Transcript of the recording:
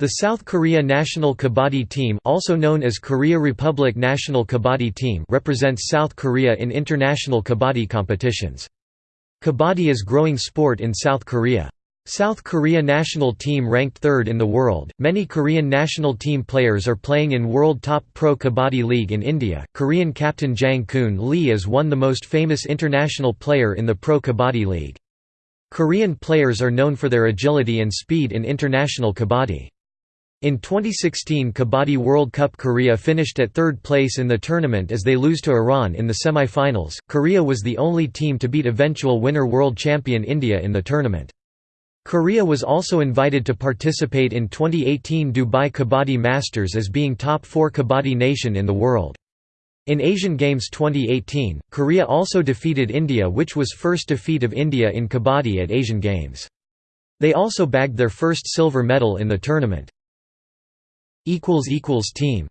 The South Korea national kabaddi team also known as Korea Republic national kabaddi team represents South Korea in international kabaddi competitions. Kabaddi is growing sport in South Korea. South Korea national team ranked third in the world. Many Korean national team players are playing in World Top Pro Kabaddi League in India. Korean captain Jang Kun Lee is one the most famous international player in the Pro Kabaddi League. Korean players are known for their agility and speed in international kabaddi. In 2016 Kabaddi World Cup Korea finished at third place in the tournament as they lose to Iran in the semi-finals. Korea was the only team to beat eventual winner world champion India in the tournament. Korea was also invited to participate in 2018 Dubai Kabaddi Masters as being top 4 kabaddi nation in the world. In Asian Games 2018, Korea also defeated India which was first defeat of India in kabaddi at Asian Games. They also bagged their first silver medal in the tournament. Team